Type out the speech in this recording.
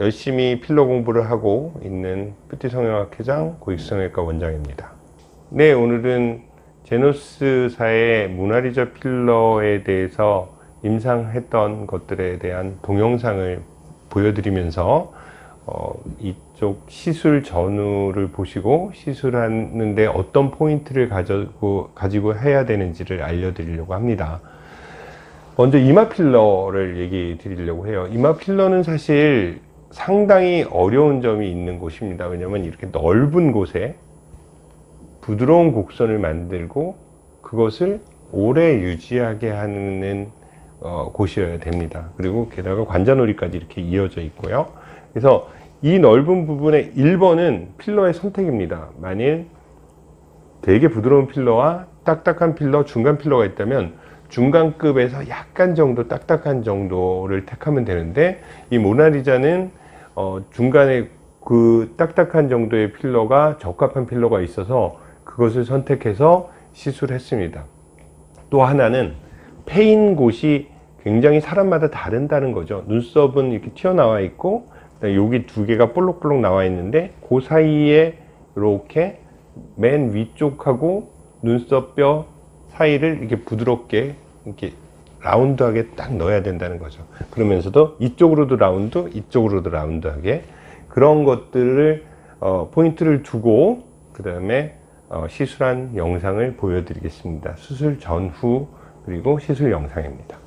열심히 필러 공부를 하고 있는 뷰티 성형학 회장 고익성형외과 원장입니다. 네, 오늘은 제노스사의 모나리자 필러에 대해서 임상했던 것들에 대한 동영상을 보여드리면서 어, 이쪽 시술 전후를 보시고 시술하는데 어떤 포인트를 가지고, 가지고 해야 되는지를 알려드리려고 합니다. 먼저 이마 필러를 얘기 드리려고 해요. 이마 필러는 사실 상당히 어려운 점이 있는 곳입니다. 왜냐하면 이렇게 넓은 곳에 부드러운 곡선을 만들고 그것을 오래 유지하게 하는 어, 곳이어야 됩니다. 그리고 게다가 관자놀이까지 이렇게 이어져 있고요. 그래서 이 넓은 부분의 1번은 필러의 선택입니다. 만일 되게 부드러운 필러와 딱딱한 필러, 중간 필러가 있다면 중간급에서 약간 정도 딱딱한 정도를 택하면 되는데 이 모나리자는 어, 중간에 그 딱딱한 정도의 필러가 적합한 필러가 있어서 그것을 선택해서 시술했습니다. 또 하나는 패인 곳이 굉장히 사람마다 다른다는 거죠. 눈썹은 이렇게 튀어나와 있고 여기 두 개가 볼록볼록 나와 있는데 그 사이에 이렇게 맨 위쪽하고 눈썹뼈 사이를 이렇게 부드럽게 이렇게 라운드하게 딱 넣어야 된다는 거죠. 그러면서도 이쪽으로도 라운드, 이쪽으로도 라운드하게 그런 것들을 어, 포인트를 두고 그 다음에 어, 시술한 영상을 보여드리겠습니다. 수술 전후 그리고 시술 영상입니다.